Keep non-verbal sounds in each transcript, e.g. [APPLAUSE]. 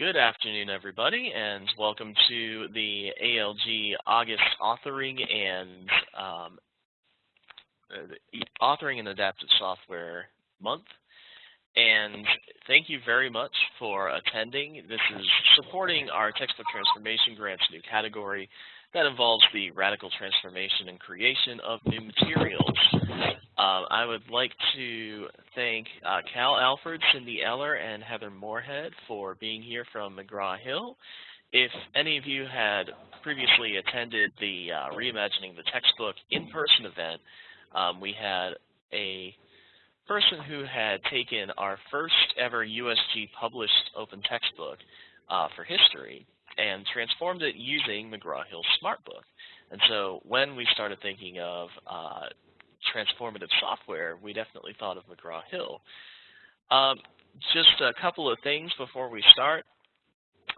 Good afternoon, everybody, and welcome to the ALG August Authoring and um, uh, Authoring and Adaptive Software Month. And thank you very much for attending. This is supporting our Textbook Transformation Grants new category that involves the radical transformation and creation of new materials. Um, I would like to thank uh, Cal Alford, Cindy Eller, and Heather Moorhead for being here from McGraw-Hill. If any of you had previously attended the uh, Reimagining the Textbook in-person event, um, we had a person who had taken our first ever USG published open textbook uh, for history and transformed it using McGraw-Hill SmartBook. And so when we started thinking of uh, transformative software, we definitely thought of McGraw-Hill. Um, just a couple of things before we start.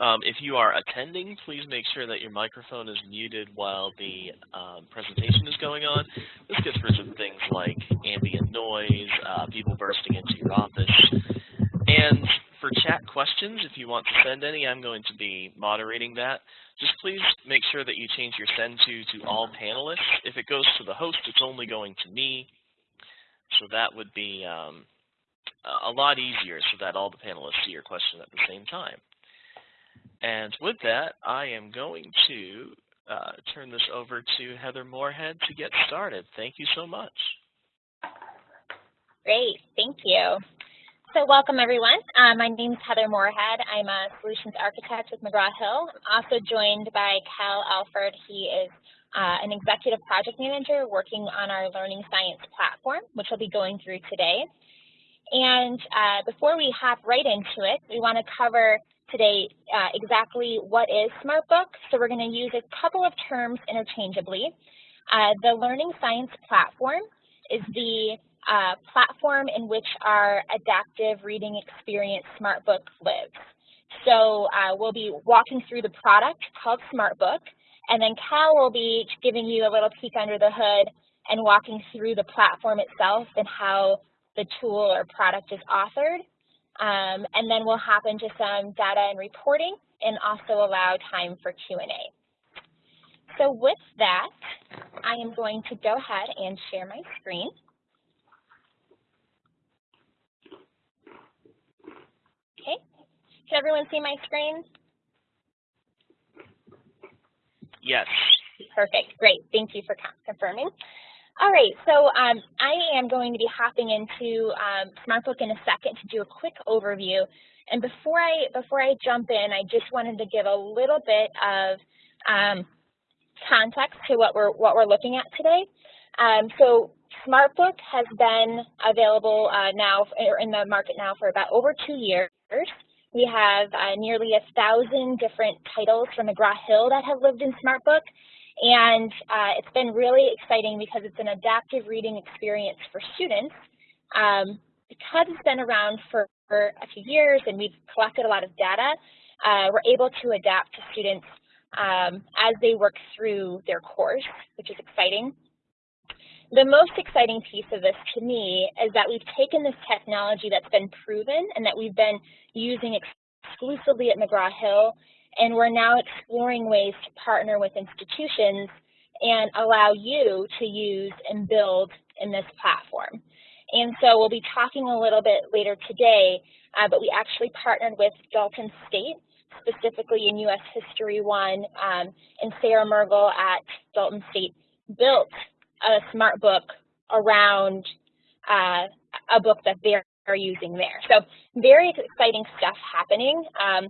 Um, if you are attending, please make sure that your microphone is muted while the um, presentation is going on. This gets rid of things like ambient noise, uh, people bursting into your office. And for chat questions, if you want to send any, I'm going to be moderating that. Just please make sure that you change your send to to all panelists. If it goes to the host, it's only going to me. So that would be um, a lot easier so that all the panelists see your question at the same time. And with that, I am going to uh, turn this over to Heather Moorhead to get started. Thank you so much. Great, thank you. So welcome everyone. Uh, my name is Heather Moorhead. I'm a solutions architect with McGraw-Hill. I'm also joined by Cal Alford. He is uh, an executive project manager working on our learning science platform, which we'll be going through today. And uh, before we hop right into it, we want to cover today uh, exactly what is SmartBook. So we're going to use a couple of terms interchangeably. Uh, the learning science platform is the uh, platform in which our adaptive reading experience SmartBook lives. So uh, we'll be walking through the product called SmartBook, and then Cal will be giving you a little peek under the hood and walking through the platform itself and how the tool or product is authored. Um, and then we'll hop into some data and reporting and also allow time for Q&A. So with that, I am going to go ahead and share my screen. Can everyone see my screen? Yes. Perfect. Great. Thank you for confirming. All right, so um, I am going to be hopping into um, SmartBook in a second to do a quick overview. And before I before I jump in, I just wanted to give a little bit of um, context to what we're what we're looking at today. Um, so SmartBook has been available uh, now or in the market now for about over two years. We have uh, nearly a thousand different titles from McGraw-Hill that have lived in SmartBook. And uh, it's been really exciting because it's an adaptive reading experience for students. Um, because it's been around for, for, a few years and we've collected a lot of data, uh, we're able to adapt to students um, as they work through their course, which is exciting. The most exciting piece of this to me is that we've taken this technology that's been proven and that we've been using exclusively at McGraw-Hill, and we're now exploring ways to partner with institutions and allow you to use and build in this platform. And so we'll be talking a little bit later today, uh, but we actually partnered with Dalton State, specifically in U.S. History 1, um, and Sarah Mergel at Dalton State built a smart book around uh, a book that they're using there. So very exciting stuff happening, um,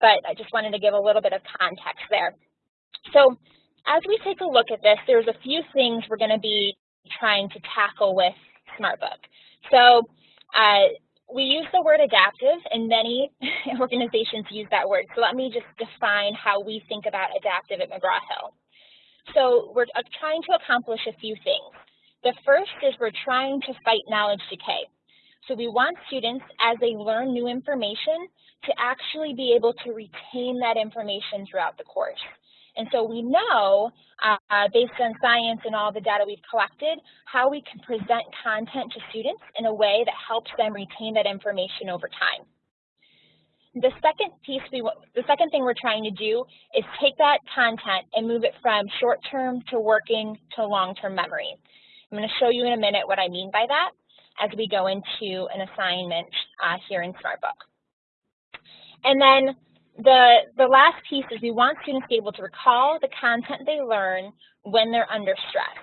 but I just wanted to give a little bit of context there. So as we take a look at this, there's a few things we're going to be trying to tackle with SmartBook. So uh, we use the word adaptive, and many [LAUGHS] organizations use that word. So let me just define how we think about adaptive at McGraw-Hill. So we're trying to accomplish a few things. The first is we're trying to fight knowledge decay. So we want students, as they learn new information, to actually be able to retain that information throughout the course. And so we know, uh, based on science and all the data we've collected, how we can present content to students in a way that helps them retain that information over time. The second piece, we the second thing we're trying to do is take that content and move it from short-term to working to long-term memory. I'm going to show you in a minute what I mean by that as we go into an assignment uh, here in SmartBook. And then the, the last piece is we want students to be able to recall the content they learn when they're under stress.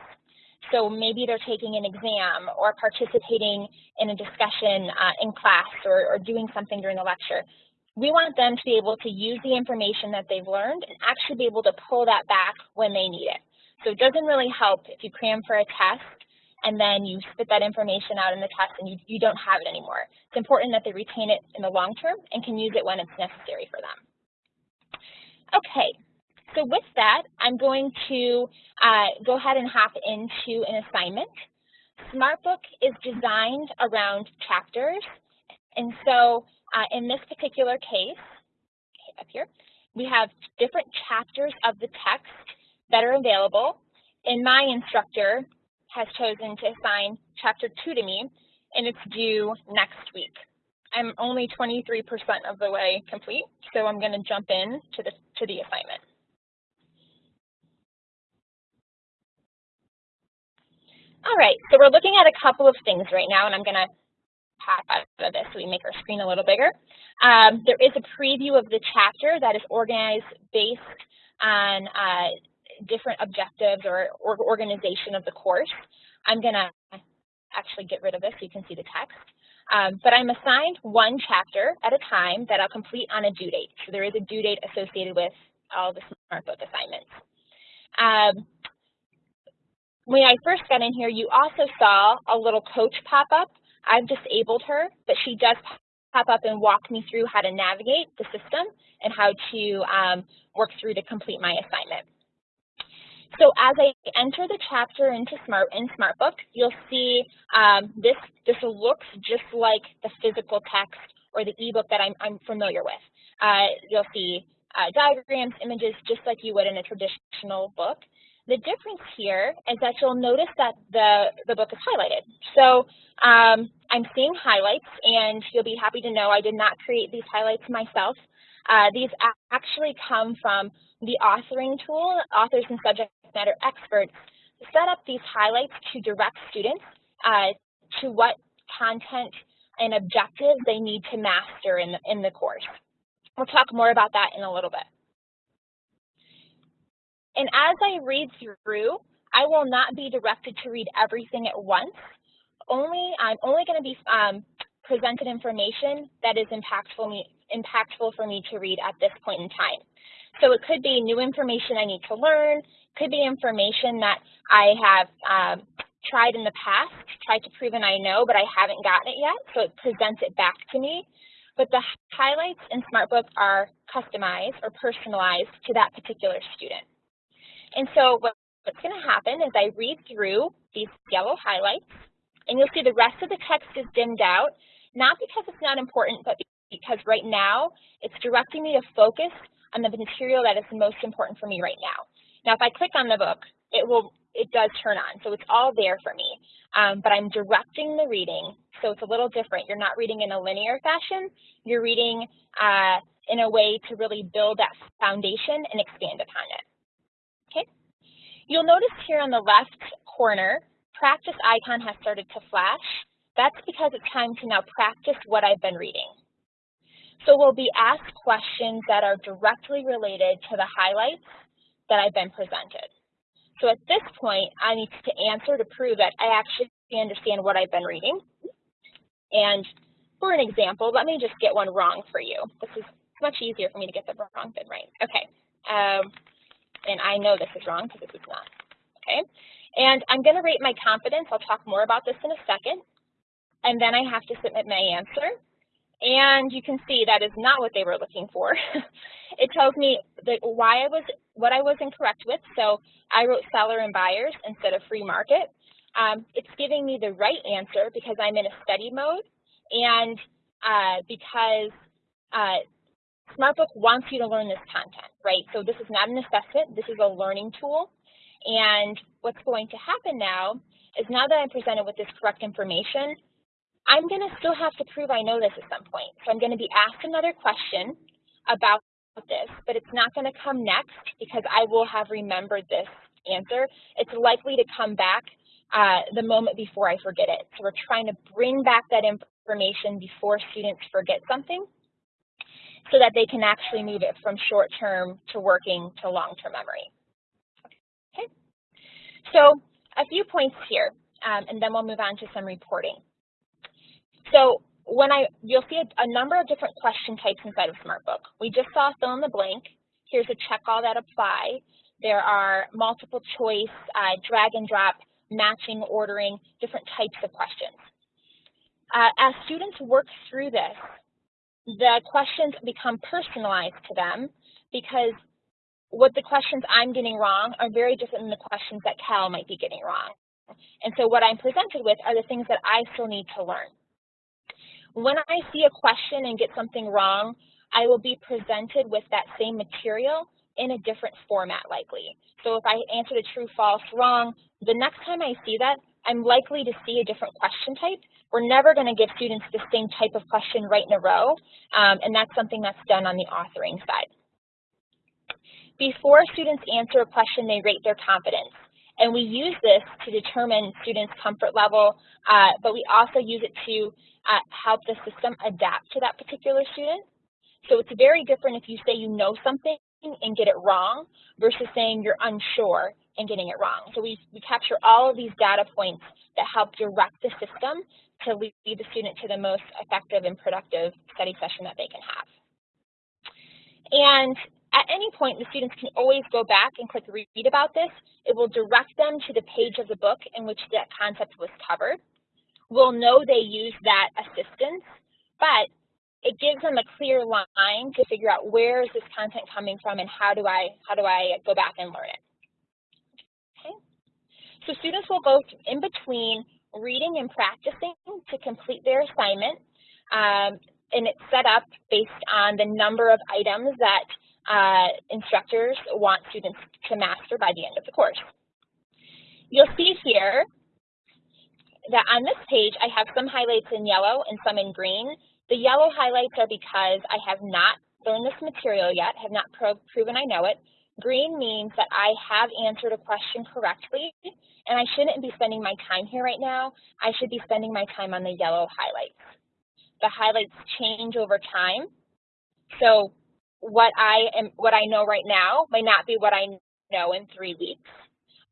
So maybe they're taking an exam or participating in a discussion uh, in class or, or doing something during the lecture. We want them to be able to use the information that they've learned and actually be able to pull that back when they need it. So it doesn't really help if you cram for a test and then you spit that information out in the test and you, you don't have it anymore. It's important that they retain it in the long term and can use it when it's necessary for them. Okay, so with that, I'm going to uh, go ahead and hop into an assignment. SmartBook is designed around chapters, and so uh, in this particular case, up here, we have different chapters of the text that are available, and my instructor has chosen to assign chapter two to me, and it's due next week. I'm only 23% of the way complete, so I'm going to jump in to the, to the assignment. All right, so we're looking at a couple of things right now, and I'm going to pop out of this so we make our screen a little bigger. Um, there is a preview of the chapter that is organized based on uh, different objectives or, or organization of the course. I'm going to actually get rid of this so you can see the text. Um, but I'm assigned one chapter at a time that I'll complete on a due date. So there is a due date associated with all the SmartBook assignments. Um, when I first got in here, you also saw a little coach pop up. I've disabled her, but she does pop up and walk me through how to navigate the system and how to um, work through to complete my assignment. So as I enter the chapter into Smart in SmartBook, you'll see um, this this looks just like the physical text or the ebook that I'm, I'm familiar with. Uh, you'll see uh, diagrams, images, just like you would in a traditional book. The difference here is that you'll notice that the, the book is highlighted. So um, I'm seeing highlights, and you'll be happy to know I did not create these highlights myself. Uh, these actually come from the authoring tool, authors and subject matter experts set up these highlights to direct students uh, to what content and objectives they need to master in the, in the course. We'll talk more about that in a little bit. And as I read through, I will not be directed to read everything at once. Only I'm only going to be um, presented information that is impactful, me, impactful for me to read at this point in time. So it could be new information I need to learn, could be information that I have um, tried in the past, tried to prove and I know, but I haven't gotten it yet, so it presents it back to me. But the highlights in SmartBook are customized or personalized to that particular student. And so what's going to happen is I read through these yellow highlights, and you'll see the rest of the text is dimmed out, not because it's not important, but because right now it's directing me to focus on the material that is most important for me right now. Now, if I click on the book, it will it does turn on, so it's all there for me. Um, but I'm directing the reading, so it's a little different. You're not reading in a linear fashion. You're reading uh, in a way to really build that foundation and expand upon it. You'll notice here on the left corner, practice icon has started to flash. That's because it's time to now practice what I've been reading. So we'll be asked questions that are directly related to the highlights that I've been presented. So at this point, I need to answer to prove that I actually understand what I've been reading. And for an example, let me just get one wrong for you. This is much easier for me to get the wrong than right. Okay. Um, and I know this is wrong because this is not. Okay. And I'm going to rate my confidence. I'll talk more about this in a second. And then I have to submit my answer. And you can see that is not what they were looking for. [LAUGHS] it tells me that why I was what I was incorrect with. So I wrote seller and buyers instead of free market. Um, it's giving me the right answer because I'm in a study mode and uh, because uh, SmartBook wants you to learn this content, right? So this is not an assessment, this is a learning tool. And what's going to happen now is now that I'm presented with this correct information, I'm going to still have to prove I know this at some point. So I'm going to be asked another question about this, but it's not going to come next because I will have remembered this answer. It's likely to come back uh, the moment before I forget it. So we're trying to bring back that information before students forget something so that they can actually move it from short-term to working to long-term memory. Okay, so a few points here, um, and then we'll move on to some reporting. So when I, you'll see a, a, number of different question types inside of SmartBook. We just saw fill in the blank. Here's a check all that apply. There are multiple choice, uh, drag and drop, matching, ordering, different types of questions. Uh, as students work through this, the questions become personalized to them because what the questions I'm getting wrong are very different than the questions that Cal might be getting wrong. And so what I'm presented with are the things that I still need to learn. When I see a question and get something wrong, I will be presented with that same material in a different format likely. So if I answered a true, false, wrong, the next time I see that, I'm likely to see a different question type. We're never going to give students the same type of question right in a row, um, and that's something that's done on the authoring side. Before students answer a question, they rate their confidence. And we use this to determine students' comfort level, uh, but we also use it to uh, help the system adapt to that particular student. So it's very different if you say you know something and get it wrong versus saying you're unsure and getting it wrong. So we, we capture all of these data points that help direct the system to lead the student to the most effective and productive study session that they can have. And at any point, the students can always go back and click read about this. It will direct them to the page of the book in which that concept was covered. We'll know they used that assistance, but it gives them a clear line to figure out where is this content coming from and how do I how do I go back and learn it. So students will go in between reading and practicing to complete their assignment. Um, and it's set up based on the number of items that uh, instructors want students to master by the end of the course. You'll see here that on this page, I have some highlights in yellow and some in green. The yellow highlights are because I have not learned this material yet, have not pro proven I know it. Green means that I have answered a question correctly, and I shouldn't be spending my time here right now. I should be spending my time on the yellow highlights. The highlights change over time. So what I am, what I know right now might not be what I know in three weeks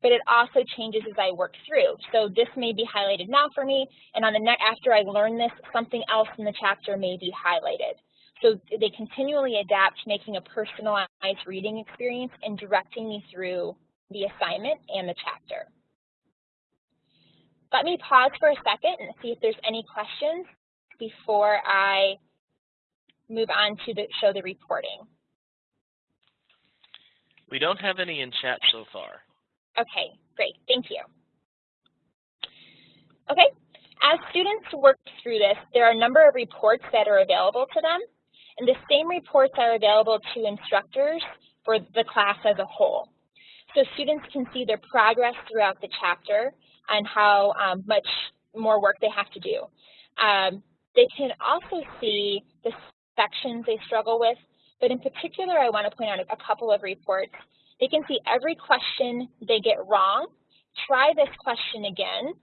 but it also changes as I work through. So this may be highlighted now for me, and on the next, after I learn this, something else in the chapter may be highlighted. So they continually adapt, making a personalized reading experience and directing me through the assignment and the chapter. Let me pause for a second and see if there's any questions before I move on to the, show the reporting. We don't have any in chat so far. Okay, great, thank you. Okay, as students work through this, there are a number of reports that are available to them, and the same reports are available to instructors for the class as a whole. So students can see their progress throughout the chapter and how um, much more work they have to do. Um, they can also see the sections they struggle with, but in particular, I want to point out a couple of reports they can see every question they get wrong. Try this question again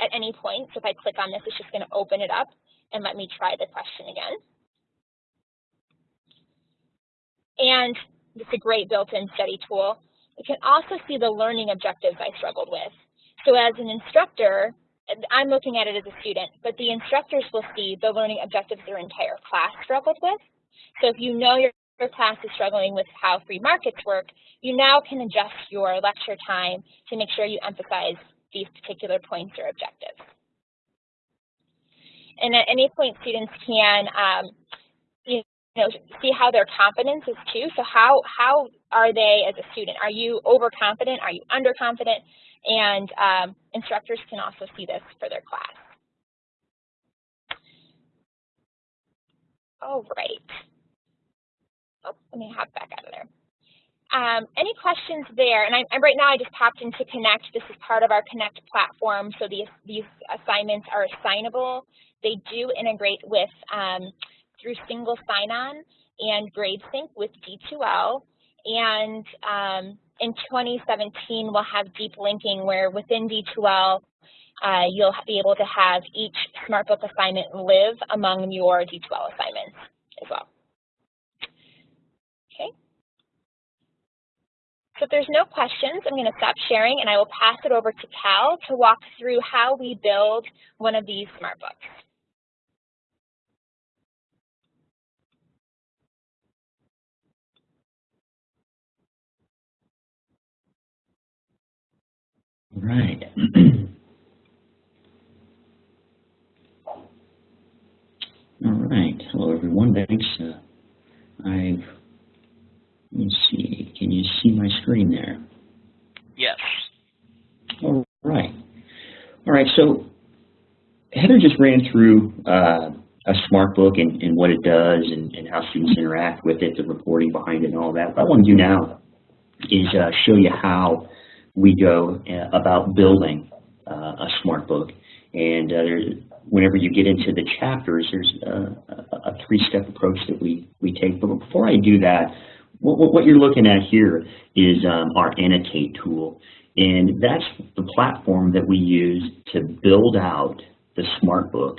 at any point. So if I click on this, it's just going to open it up and let me try the question again. And it's a great built-in study tool. You can also see the learning objectives I struggled with. So as an instructor, I'm looking at it as a student, but the instructors will see the learning objectives their entire class struggled with. So if you know your class is struggling with how free markets work, you now can adjust your lecture time to make sure you emphasize these particular points or objectives. And at any point, students can um, you know, see how their confidence is too. So how, how are they as a student? Are you overconfident? Are you underconfident? And um, instructors can also see this for their class. All right. Oh, let me hop back out of there. Um, any questions there? And I, I, right now I just popped into Connect. This is part of our Connect platform, so these, these assignments are assignable They do integrate with um, through single sign-on and GradeSync with D2L. And um, in 2017, we'll have deep linking where within D2L, uh, you'll be able to have each SmartBook assignment live among your D2L assignments as well. Okay. So if there's no questions, I'm going to stop sharing and I will pass it over to Cal to walk through how we build one of these SmartBooks. Right. [CLEARS THROAT] All right. Hello, everyone. Thanks. Uh, I've, let me see. Can you see my screen there? Yes. All right. All right. So Heather just ran through uh, a SmartBook and, and what it does and, and how students interact with it, the reporting behind it and all that. What I want to do now is uh, show you how we go uh, about building uh, a SmartBook. And uh, whenever you get into the chapters, there's a, a three-step approach that we, we take. But before I do that, what, what you're looking at here is um, our Annotate tool. And that's the platform that we use to build out the SmartBook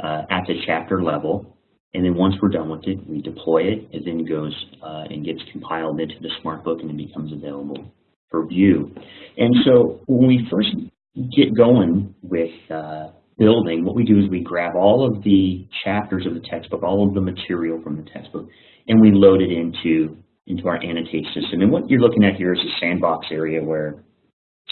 uh, at the chapter level. And then once we're done with it, we deploy it. It then goes uh, and gets compiled into the SmartBook and it becomes available for view. And so when we first get going with uh, building, what we do is we grab all of the chapters of the textbook, all of the material from the textbook, and we load it into, into our annotate system. And what you're looking at here is a sandbox area where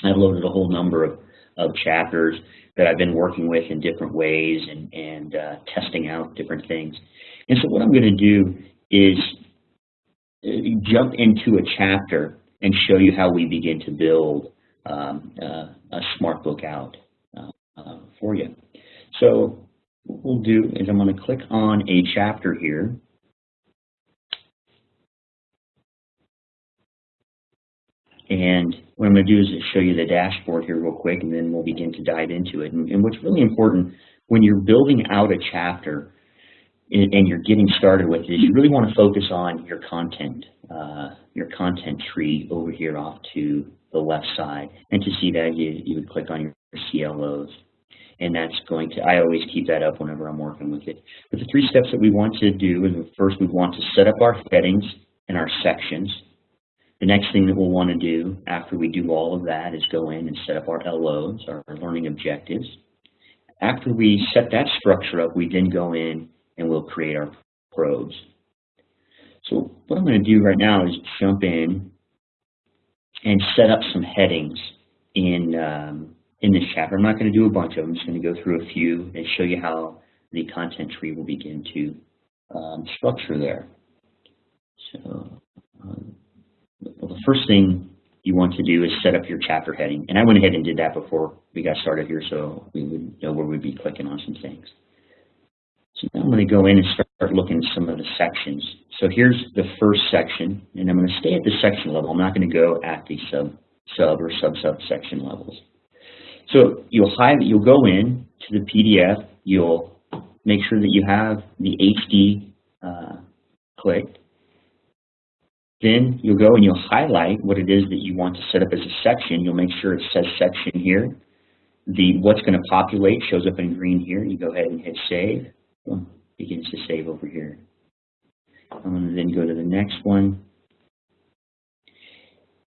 I've loaded a whole number of, of chapters that I've been working with in different ways and, and uh, testing out different things. And so what I'm going to do is uh, jump into a chapter and show you how we begin to build um, uh, a smart book out uh, uh, for you. So what we'll do is I'm going to click on a chapter here. And what I'm going to do is show you the dashboard here real quick, and then we'll begin to dive into it. And, and what's really important when you're building out a chapter and you're getting started with it, you really want to focus on your content, uh, your content tree over here off to the left side. And to see that, you, you would click on your CLOs. And that's going to, I always keep that up whenever I'm working with it. But the three steps that we want to do is first we want to set up our headings and our sections. The next thing that we'll want to do after we do all of that is go in and set up our LOs, our learning objectives. After we set that structure up, we then go in and we'll create our probes. So what I'm going to do right now is jump in and set up some headings in, um, in this chapter. I'm not going to do a bunch of them. I'm just going to go through a few and show you how the content tree will begin to um, structure there. So um, well, the first thing you want to do is set up your chapter heading. And I went ahead and did that before we got started here so we would know where we'd be clicking on some things. So I'm going to go in and start looking at some of the sections. So here's the first section, and I'm going to stay at the section level. I'm not going to go at the sub, sub or sub-sub section levels. So you'll highlight, you'll go in to the PDF, you'll make sure that you have the HD uh, clicked. Then you'll go and you'll highlight what it is that you want to set up as a section. You'll make sure it says section here. The what's going to populate shows up in green here. You go ahead and hit save begins to save over here. I'm going to then go to the next one.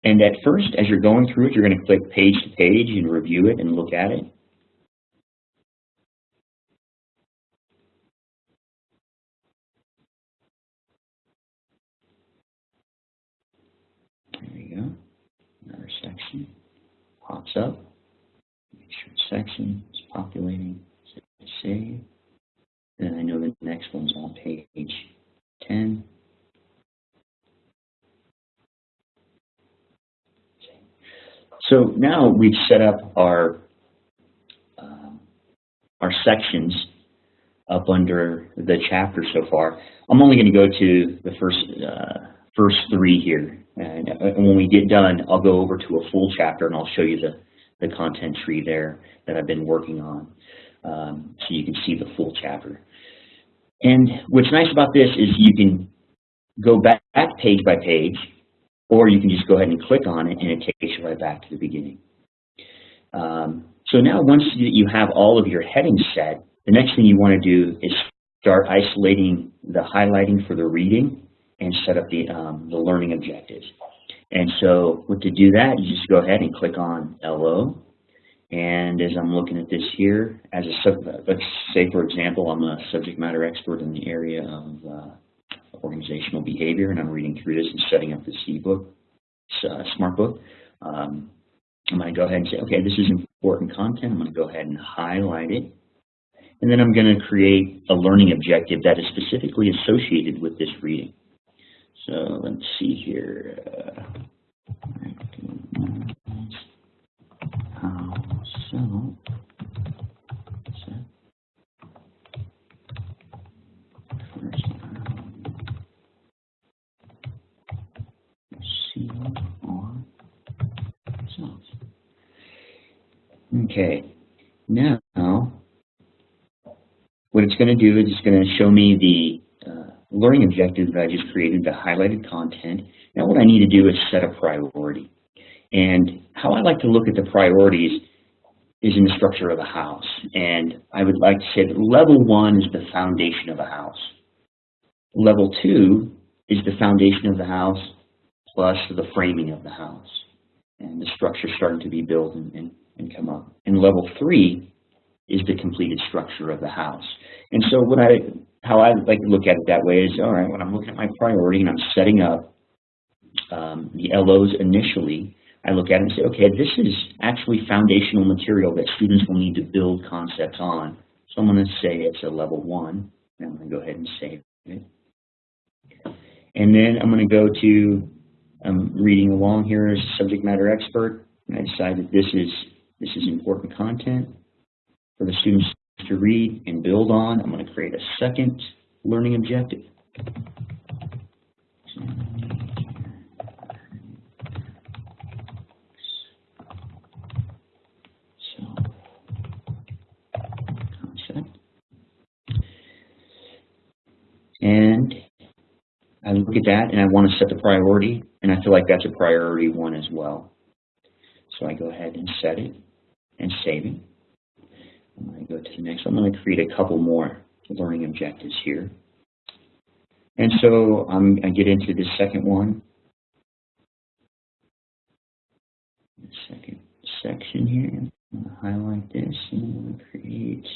And at first, as you're going through it, you're going to click page to page and review it and look at it. There you go. Another section pops up. Make sure section is populating. Save. Then I know the next one's on page 10. So now we've set up our uh, our sections up under the chapter so far. I'm only going to go to the first uh, first three here, and, and when we get done, I'll go over to a full chapter and I'll show you the the content tree there that I've been working on. Um, so you can see the full chapter. And what's nice about this is you can go back page by page, or you can just go ahead and click on it and it takes you right back to the beginning. Um, so now once you have all of your headings set, the next thing you want to do is start isolating the highlighting for the reading and set up the, um, the learning objectives. And so to do that, you just go ahead and click on LO. And as I'm looking at this here, as a sub, let's say for example, I'm a subject matter expert in the area of uh, organizational behavior, and I'm reading through this and setting up this ebook, uh, smart book. Um, I'm going to go ahead and say, okay, this is important content. I'm going to go ahead and highlight it. And then I'm going to create a learning objective that is specifically associated with this reading. So let's see here. Uh, Okay, now what it's going to do is it's going to show me the uh, learning objective that I just created, the highlighted content. Now what I need to do is set a priority. And how I like to look at the priorities is in the structure of a house. And I would like to say that level one is the foundation of a house. Level two is the foundation of the house plus the framing of the house. And the structure starting to be built and, and, and come up. And level three is the completed structure of the house. And so what I how I like to look at it that way is, all right, when I'm looking at my priority and I'm setting up um, the LOs initially, I look at it and say, okay, this is actually foundational material that students will need to build concepts on. So I'm going to say it's a level one, and I'm going to go ahead and save it. And then I'm going to go to, I'm um, reading along here as a subject matter expert, and I decide that this is, this is important content for the students to read and build on. I'm going to create a second learning objective. And I look at that and I want to set the priority, and I feel like that's a priority one as well. So I go ahead and set it and save it. I'm going to go to the next. I'm going to create a couple more learning objectives here. And so I'm, I get into the second one. The second section here. I'm going to highlight this and I'm going to create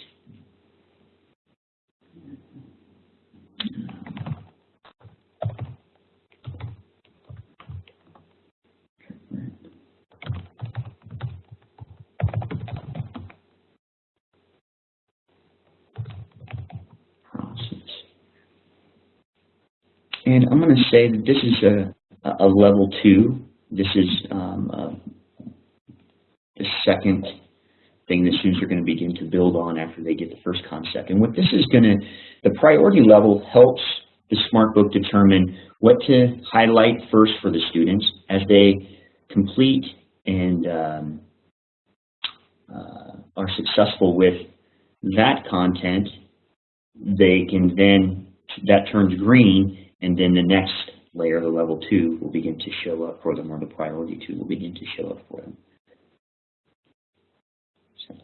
And I'm going to say that this is a, a level two. This is um, uh, the second thing the students are going to begin to build on after they get the first concept. And what this is going to, the priority level helps the Smart Book determine what to highlight first for the students as they complete and um, uh, are successful with that content, they can then, that turns green and then the next layer, the level two, will begin to show up for them, or the priority two will begin to show up for them. So.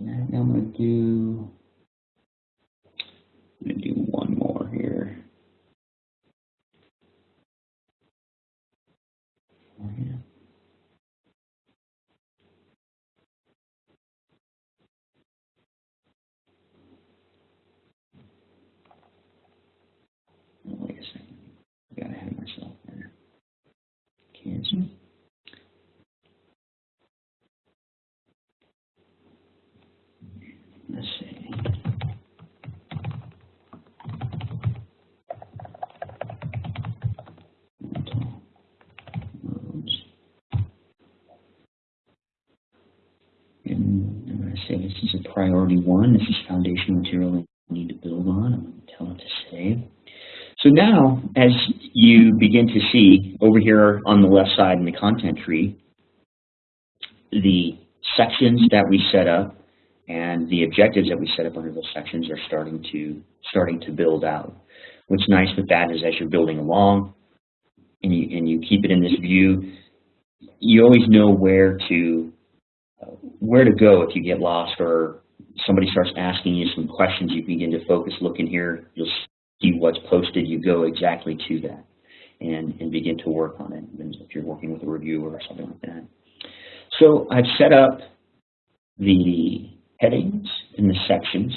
Now I'm going to do, I'm going to do one more here. Say this is a priority one. This is foundational material I need to build on. I'm going to tell it to save. So now, as you begin to see over here on the left side in the content tree, the sections that we set up and the objectives that we set up under those sections are starting to starting to build out. What's nice with that is as you're building along and you, and you keep it in this view, you always know where to where to go if you get lost or somebody starts asking you some questions, you begin to focus, look in here, you'll see what's posted, you go exactly to that and, and begin to work on it if you're working with a reviewer or something like that. So I've set up the headings and the sections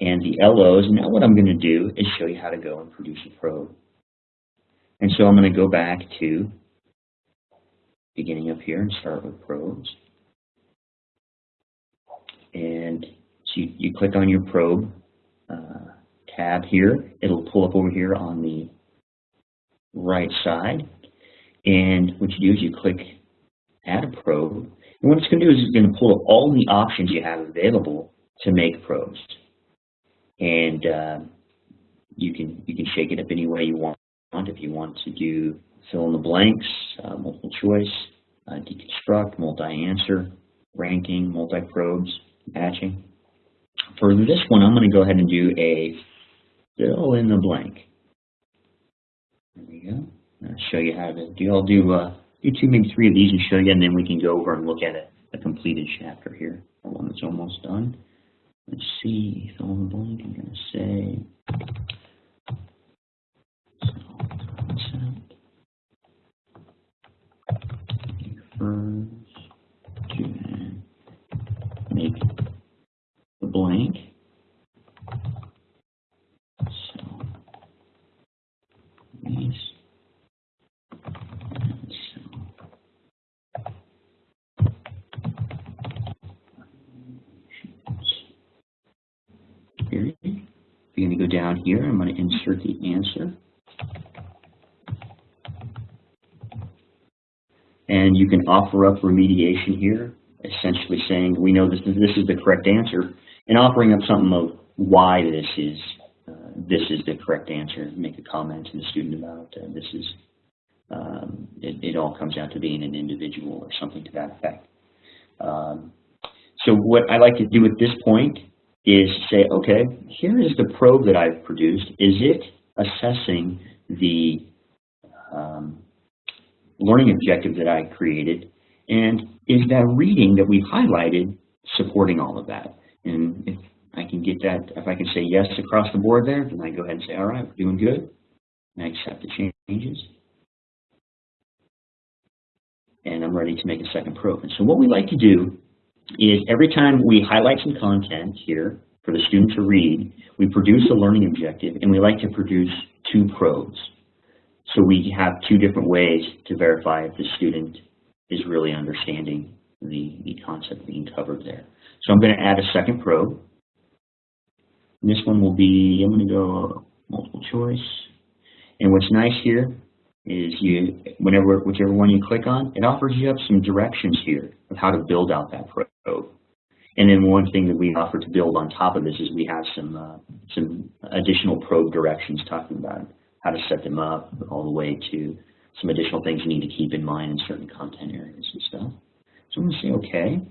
and the LOs. Now what I'm going to do is show you how to go and produce a probe. And so I'm going to go back to beginning up here and start with probes. And so you, you click on your probe uh, tab here. It'll pull up over here on the right side. And what you do is you click add a probe. And what it's going to do is it's going to pull up all the options you have available to make probes. And uh, you can you can shake it up any way you want. If you want to do fill in the blanks, uh, multiple choice, uh, deconstruct, multi-answer, ranking, multi-probes, matching. For this one, I'm going to go ahead and do a fill in the blank. There we go. I'll show you how to do. I'll do uh, do two, maybe three of these and show you, and then we can go over and look at a, a completed chapter here, or one that's almost done. Let's see, fill in the blank. I'm going to say concept refers to make the blank. So these Here, I'm going to go down here. I'm going to insert the answer. And you can offer up remediation here, essentially saying we know this is, this is the correct answer, and offering up something of why this is uh, this is the correct answer. Make a comment to the student about uh, this is um, it, it, all comes out to being an individual or something to that effect. Um, so what I like to do at this point is say, okay, here is the probe that I've produced. Is it assessing the um, learning objective that I created? And is that reading that we've highlighted supporting all of that? And if I can get that, if I can say yes across the board there, then I go ahead and say, all right, we're doing good. And I accept the changes. And I'm ready to make a second probe. And so what we like to do is every time we highlight some content here for the student to read, we produce a learning objective, and we like to produce two probes. So we have two different ways to verify if the student is really understanding the, the concept being covered there. So I'm going to add a second probe. And this one will be, I'm going to go multiple choice. And what's nice here is you, whenever, whichever one you click on, it offers you up some directions here of how to build out that probe. And then one thing that we offer to build on top of this is we have some uh, some additional probe directions talking about how to set them up all the way to some additional things you need to keep in mind in certain content areas and stuff. So I'm going to say OK.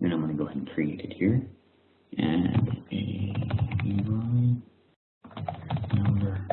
And I'm going to go ahead and create it here. And a number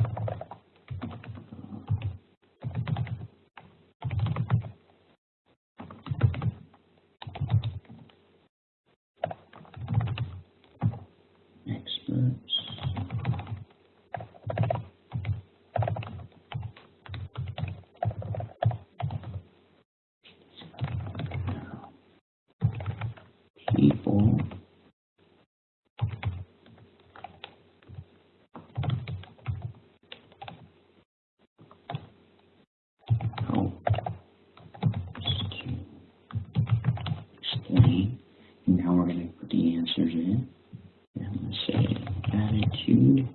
here. And I'm going to say attitude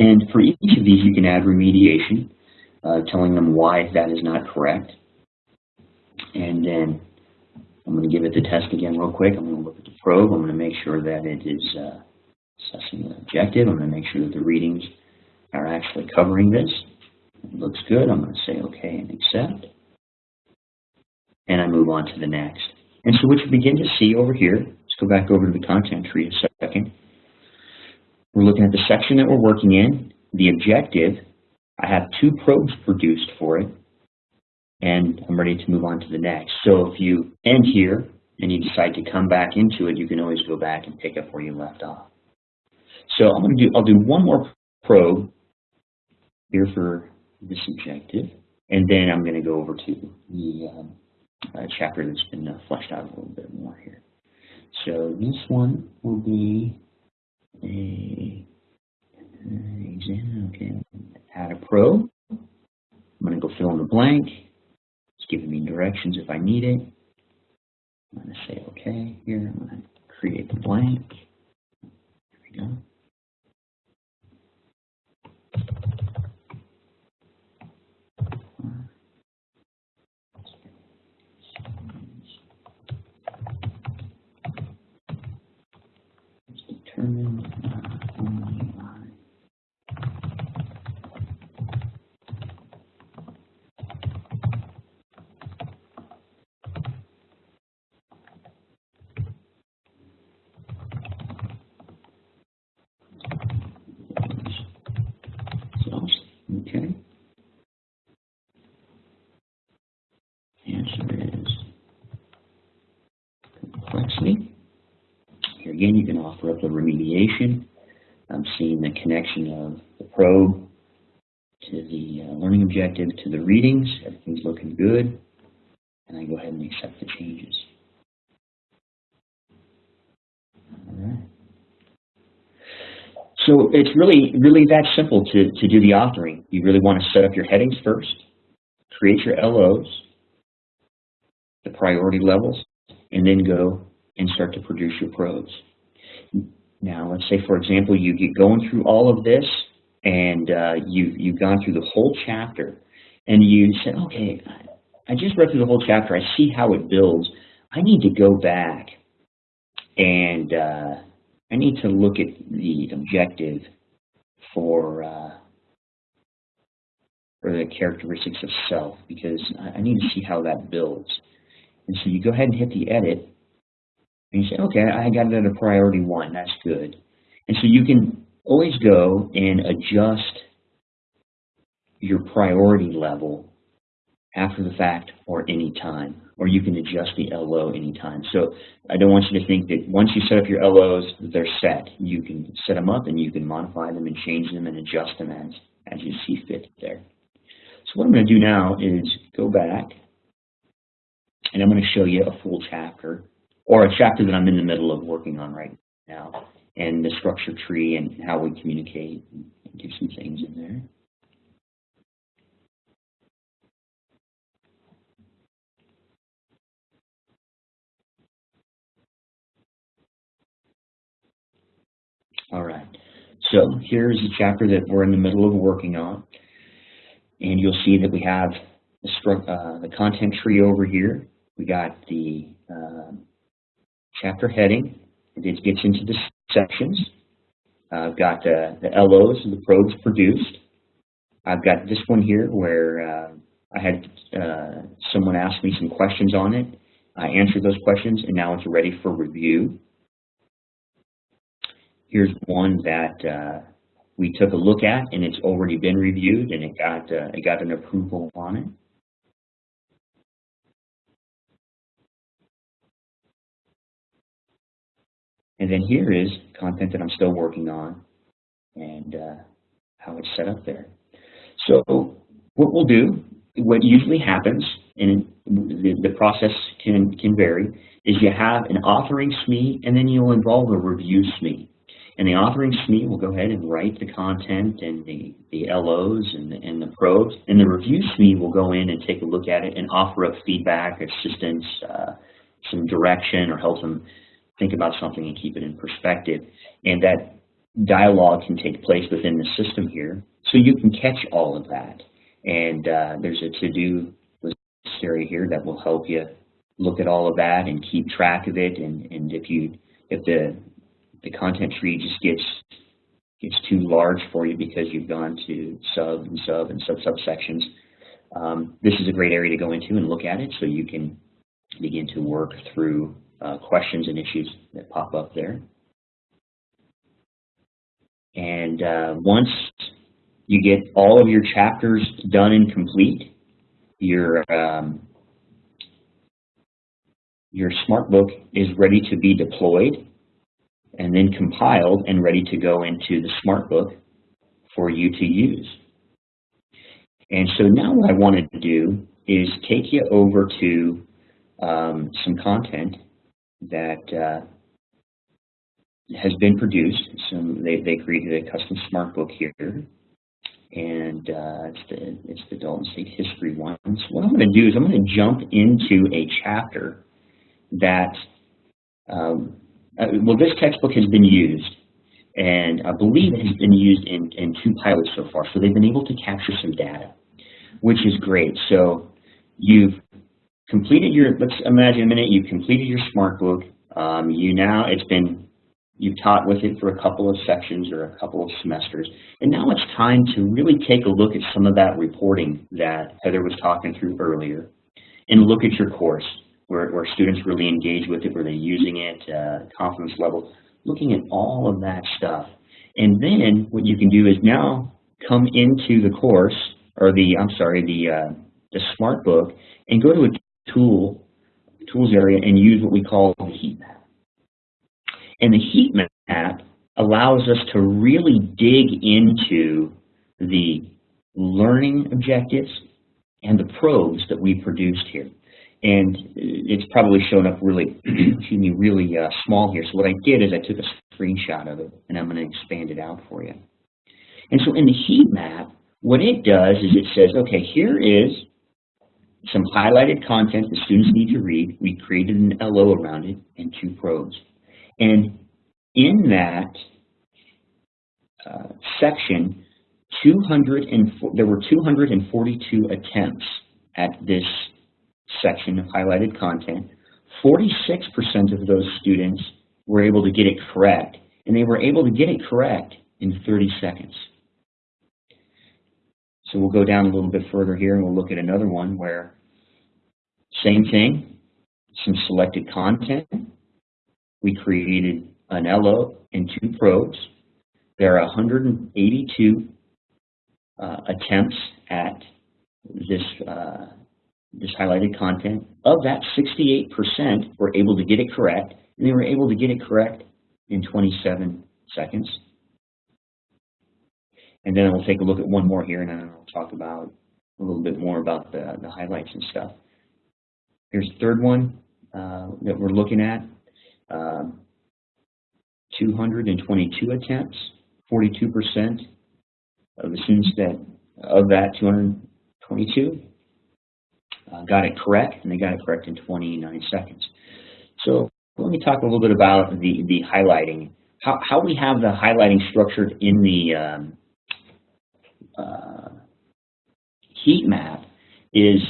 And for each of these, you can add remediation, uh, telling them why that is not correct. And then I'm going to give it the test again real quick. I'm going to look at the probe. I'm going to make sure that it is uh, assessing the objective. I'm going to make sure that the readings are actually covering this. It looks good. I'm going to say OK and accept. And I move on to the next. And so what you begin to see over here, let's go back over to the content tree a second. We're looking at the section that we're working in, the objective. I have two probes produced for it, and I'm ready to move on to the next. So if you end here and you decide to come back into it, you can always go back and pick up where you left off. So I'm going to do, I'll do one more probe here for this objective, and then I'm going to go over to the um, uh, chapter that's been uh, fleshed out a little bit more here. So this one will be a exam. Okay, add a probe. I'm going to go fill in the blank. It's giving me directions if I need it. I'm going to say OK here. I'm going to create the blank. There we go. determine uh, only by cells. Okay. Answer is complexity. Here up the remediation. I'm seeing the connection of the probe to the uh, learning objective to the readings. Everything's looking good. And I go ahead and accept the changes. All right. So it's really, really that simple to, to do the authoring. You really want to set up your headings first, create your LOs, the priority levels, and then go and start to produce your probes. Now, let's say, for example, you get going through all of this, and uh, you, you've gone through the whole chapter, and you said, okay, I just read through the whole chapter. I see how it builds. I need to go back, and uh, I need to look at the objective for, uh, for the characteristics of self, because I need to see how that builds. And so you go ahead and hit the edit, and you say, okay, I got it at a priority one, that's good. And so you can always go and adjust your priority level after the fact or any time, or you can adjust the LO anytime. So I don't want you to think that once you set up your LOs, they're set. You can set them up and you can modify them and change them and adjust them as, as you see fit there. So what I'm going to do now is go back and I'm going to show you a full chapter or a chapter that I'm in the middle of working on right now, and the structure tree and how we communicate and do some things in there. All right, so here's a chapter that we're in the middle of working on, and you'll see that we have the, uh, the content tree over here. We got the uh, chapter heading. It gets into the sections. I've got uh, the LOs, and the probes produced. I've got this one here where uh, I had uh, someone ask me some questions on it. I answered those questions, and now it's ready for review. Here's one that uh, we took a look at, and it's already been reviewed, and it got uh, it got an approval on it. And then here is content that I'm still working on and uh, how it's set up there. So what we'll do, what usually happens, and the, the process can, can vary, is you have an authoring SME and then you'll involve a review SME. And the authoring SME will go ahead and write the content and the, the LOs and the, and the probes. And the review SME will go in and take a look at it and offer up feedback, assistance, uh, some direction, or help them think about something and keep it in perspective. And that dialogue can take place within the system here, so you can catch all of that. And uh, there's a to-do list area here that will help you look at all of that and keep track of it. And, and if you if the the content tree just gets gets too large for you because you've gone to sub and sub and sub subsections, um, this is a great area to go into and look at it so you can begin to work through uh, questions and issues that pop up there. And uh, once you get all of your chapters done and complete, your um, your SmartBook is ready to be deployed and then compiled and ready to go into the SmartBook for you to use. And so now what I wanted to do is take you over to um, some content that uh, has been produced. So they, they created a custom smart book here. And uh, it's, the, it's the Dalton State History one. So what I'm going to do is I'm going to jump into a chapter that, um, uh, well, this textbook has been used. And I believe it has been used in, in two pilots so far. So they've been able to capture some data, which is great. So you've completed your, let's imagine a minute, you've completed your SmartBook. Um, you now, it's been, you've taught with it for a couple of sections or a couple of semesters. And now it's time to really take a look at some of that reporting that Heather was talking through earlier and look at your course where, where students really engage with it, where they're using it, uh, confidence level, looking at all of that stuff. And then what you can do is now come into the course, or the, I'm sorry, the, uh, the SmartBook, and go to a tool, tools area and use what we call the heat map. And the heat map allows us to really dig into the learning objectives and the probes that we produced here. And it's probably shown up really, [CLEARS THROAT] excuse me, really uh, small here. So what I did is I took a screenshot of it, and I'm going to expand it out for you. And so in the heat map, what it does is it says, okay, here is some highlighted content the students need to read. We created an LO around it and two probes. And in that uh, section, 200 and there were 242 attempts at this section of highlighted content. 46% of those students were able to get it correct, and they were able to get it correct in 30 seconds. So we'll go down a little bit further here and we'll look at another one where same thing, some selected content. We created an LO and two probes. There are 182 uh, attempts at this, uh, this highlighted content. Of that, 68% were able to get it correct, and they were able to get it correct in 27 seconds. And then we'll take a look at one more here, and then I'll talk about a little bit more about the, the highlights and stuff. Here's the third one uh, that we're looking at. Um, 222 attempts, 42% of the students that of that 222 uh, got it correct, and they got it correct in 29 seconds. So let me talk a little bit about the, the highlighting. How, how we have the highlighting structured in the um, uh, heat map is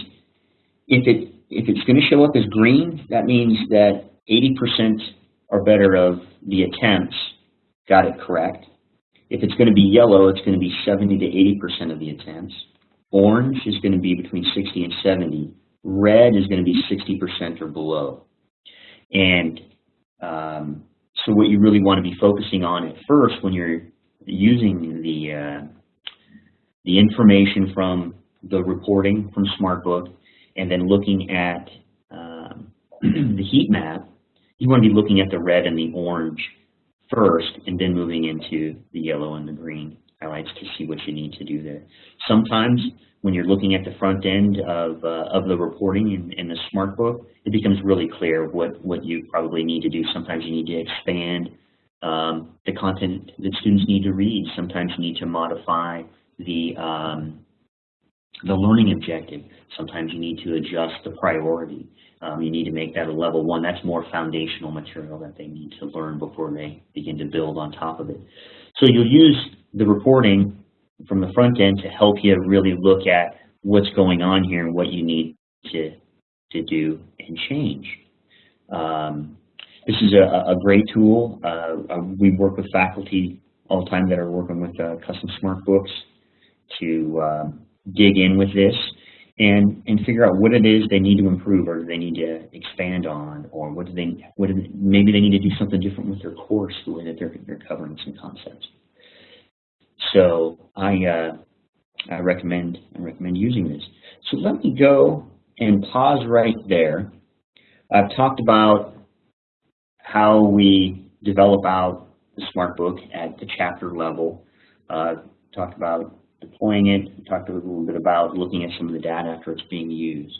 if it if it's going to show up as green, that means that 80% or better of the attempts got it correct. If it's going to be yellow, it's going to be 70 to 80% of the attempts. Orange is going to be between 60 and 70. Red is going to be 60% or below. And um, so what you really want to be focusing on at first when you're using the uh, the information from the reporting from SmartBook, and then looking at um, [CLEARS THROAT] the heat map, you want to be looking at the red and the orange first, and then moving into the yellow and the green highlights to see what you need to do there. Sometimes when you're looking at the front end of, uh, of the reporting in, in the SmartBook, it becomes really clear what, what you probably need to do. Sometimes you need to expand um, the content that students need to read. Sometimes you need to modify the um, the learning objective. Sometimes you need to adjust the priority. Um, you need to make that a level one. That's more foundational material that they need to learn before they begin to build on top of it. So you'll use the reporting from the front end to help you really look at what's going on here and what you need to, to do and change. Um, this is a, a great tool. Uh, uh, we work with faculty all the time that are working with uh, custom smart books to um, dig in with this and and figure out what it is they need to improve or they need to expand on or what do they what do they, maybe they need to do something different with their course the way that they're they're covering some concepts. So I uh, I recommend I recommend using this. So let me go and pause right there. I've talked about how we develop out the smart book at the chapter level. Uh, talked about deploying it, talked a little bit about looking at some of the data after it's being used.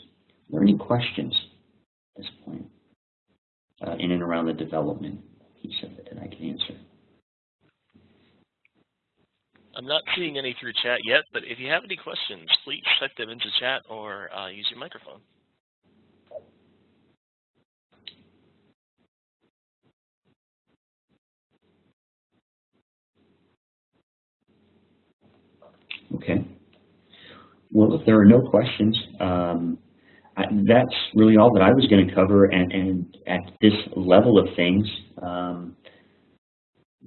Are there any questions at this point uh, in and around the development piece of it that I can answer? I'm not seeing any through chat yet, but if you have any questions, please type them into chat or uh, use your microphone. Okay. Well, if there are no questions, um, I, that's really all that I was going to cover. And, and, at this level of things, um,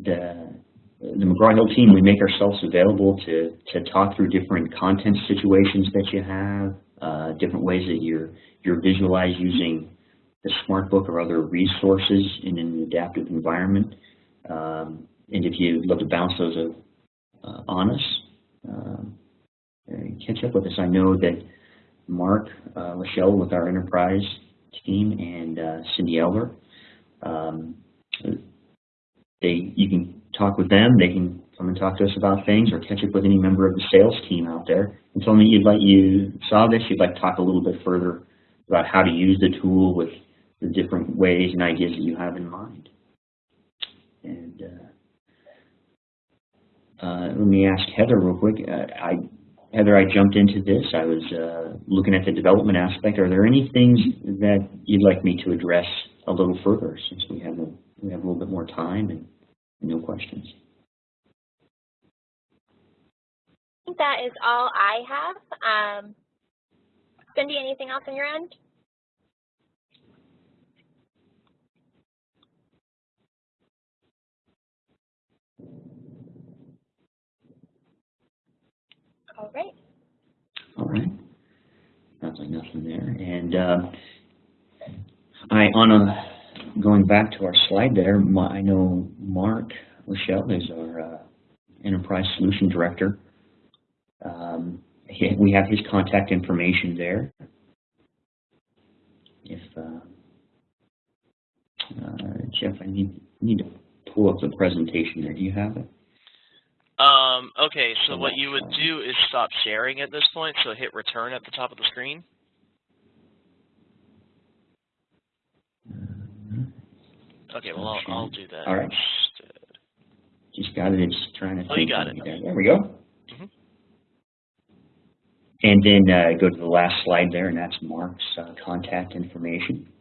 the the McGraw-Hill team, we make ourselves available to to talk through different content situations that you have, uh, different ways that you're you're visualized using the SmartBook or other resources in an adaptive environment. Um, and if you'd love to bounce those uh, on us, um, catch up with us. I know that Mark uh, Michelle with our enterprise team and uh, Cindy Elder, um, they you can talk with them. They can come and talk to us about things or catch up with any member of the sales team out there and tell me you'd like you saw this, you'd like to talk a little bit further about how to use the tool with the different ways and ideas that you have in mind. And uh, uh, let me ask Heather real quick. Uh, I, Heather, I jumped into this. I was uh, looking at the development aspect. Are there any things that you'd like me to address a little further since we have a, we have a little bit more time and no questions? I think that is all I have. Um, Cindy, anything else on your end? All right. All right. Sounds like nothing there. And uh, I, on a, going back to our slide there, my, I know Mark Michelle is our uh, Enterprise Solution Director. Um, he, we have his contact information there. If uh, uh, Jeff, I need need to pull up the presentation there. Do you have it? Um, okay, so what you would do is stop sharing at this point, so hit return at the top of the screen. Mm-hmm. Okay, well, I'll, I'll do that. All right. Just got it. It's trying to. Oh, you got it. There. there we go. Mm -hmm. And then uh, go to the last slide there, and that's Mark's uh, contact information.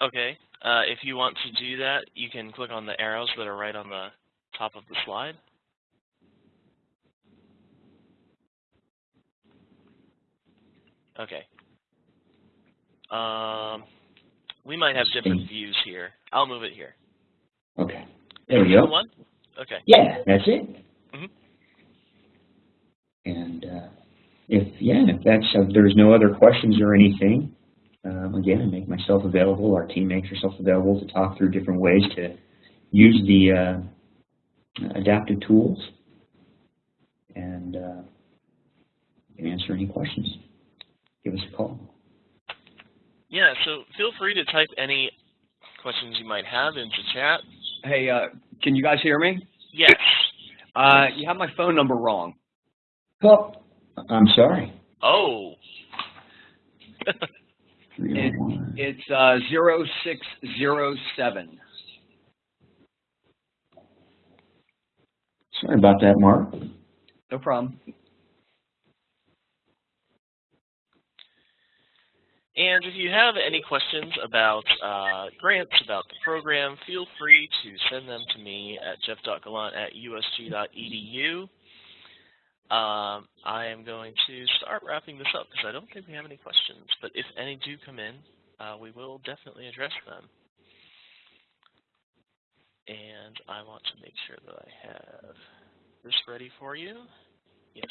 Okay. Uh, if you want to do that, you can click on the arrows that are right on the top of the slide. Okay. Um, we might have different views here. I'll move it here. Okay. There we go. One? Okay. Yeah, that's it. Mm -hmm. And uh, if yeah, if that's if there's no other questions or anything, um, again, I make myself available. Our team makes herself available to talk through different ways to use the uh, adaptive tools and uh, can answer any questions. Give us a call. Yeah, so feel free to type any questions you might have into chat. Hey, uh, can you guys hear me? Yes. Uh, you have my phone number wrong. Oh, I'm sorry. Oh. [LAUGHS] it, it's uh, 0607. Sorry about that, Mark. No problem. And if you have any questions about uh, grants, about the program, feel free to send them to me at jeff.gallant at usg.edu. Um, I am going to start wrapping this up because I don't think we have any questions, but if any do come in, uh, we will definitely address them. And I want to make sure that I have this ready for you. Yes.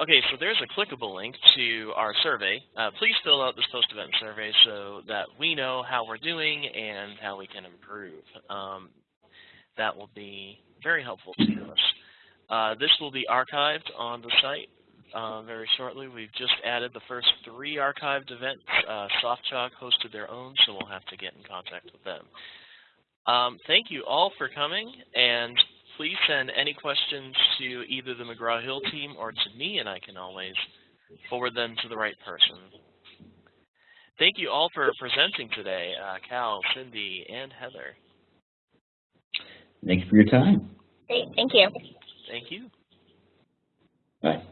Okay, so there's a clickable link to our survey. Uh, please fill out this post-event survey so that we know how we're doing and how we can improve. Um, that will be very helpful to us. Uh, this will be archived on the site uh, very shortly. We've just added the first three archived events. Uh, SoftChalk hosted their own, so we'll have to get in contact with them. Um, thank you all for coming, and please send any questions to either the McGraw-Hill team or to me, and I can always forward them to the right person. Thank you all for presenting today, uh, Cal, Cindy, and Heather. Thanks for your time. Great, thank you. Thank you. Bye.